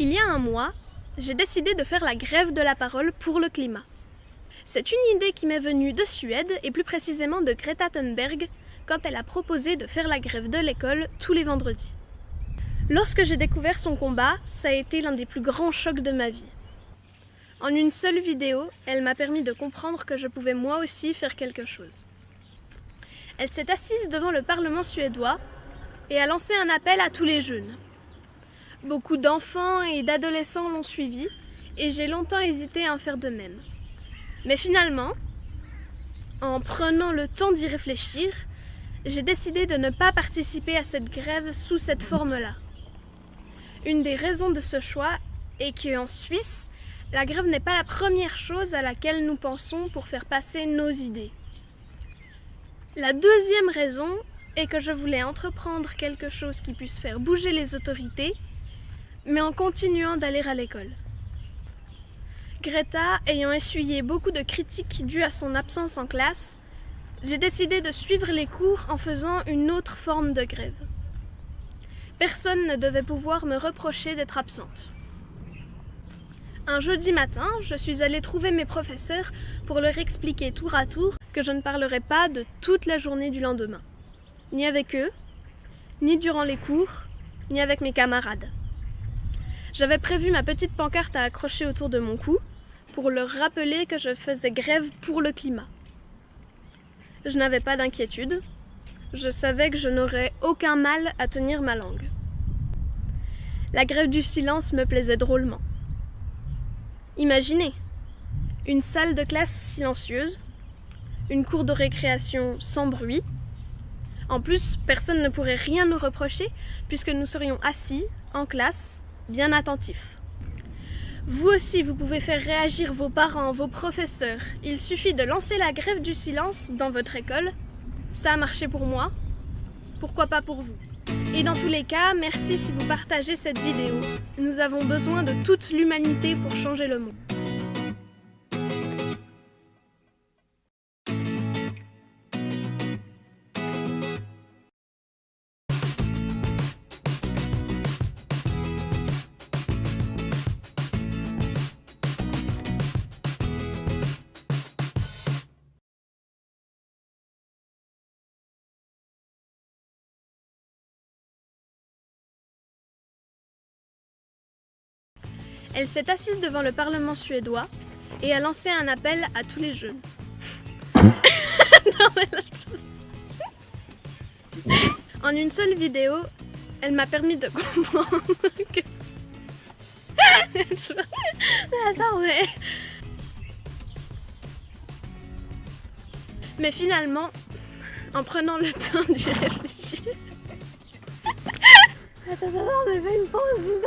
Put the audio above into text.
Il y a un mois, j'ai décidé de faire la grève de la parole pour le climat. C'est une idée qui m'est venue de Suède et plus précisément de Greta Thunberg quand elle a proposé de faire la grève de l'école tous les vendredis. Lorsque j'ai découvert son combat, ça a été l'un des plus grands chocs de ma vie. En une seule vidéo, elle m'a permis de comprendre que je pouvais moi aussi faire quelque chose. Elle s'est assise devant le Parlement suédois et a lancé un appel à tous les jeunes. Beaucoup d'enfants et d'adolescents l'ont suivi et j'ai longtemps hésité à en faire de même. Mais finalement, en prenant le temps d'y réfléchir, j'ai décidé de ne pas participer à cette grève sous cette forme-là. Une des raisons de ce choix est qu'en Suisse, la grève n'est pas la première chose à laquelle nous pensons pour faire passer nos idées. La deuxième raison est que je voulais entreprendre quelque chose qui puisse faire bouger les autorités mais en continuant d'aller à l'école. Greta ayant essuyé beaucoup de critiques dues à son absence en classe, j'ai décidé de suivre les cours en faisant une autre forme de grève. Personne ne devait pouvoir me reprocher d'être absente. Un jeudi matin, je suis allée trouver mes professeurs pour leur expliquer tour à tour que je ne parlerai pas de toute la journée du lendemain. Ni avec eux, ni durant les cours, ni avec mes camarades. J'avais prévu ma petite pancarte à accrocher autour de mon cou pour leur rappeler que je faisais grève pour le climat. Je n'avais pas d'inquiétude. Je savais que je n'aurais aucun mal à tenir ma langue. La grève du silence me plaisait drôlement. Imaginez, une salle de classe silencieuse, une cour de récréation sans bruit. En plus, personne ne pourrait rien nous reprocher puisque nous serions assis en classe bien attentif. Vous aussi, vous pouvez faire réagir vos parents, vos professeurs. Il suffit de lancer la grève du silence dans votre école. Ça a marché pour moi. Pourquoi pas pour vous Et dans tous les cas, merci si vous partagez cette vidéo. Nous avons besoin de toute l'humanité pour changer le monde. Elle s'est assise devant le Parlement suédois et a lancé un appel à tous les jeunes. en une seule vidéo, elle m'a permis de comprendre que... Attends, mais... Mais finalement, en prenant le temps d'y réfléchir... Attends, attends, mais fais une pause, s'il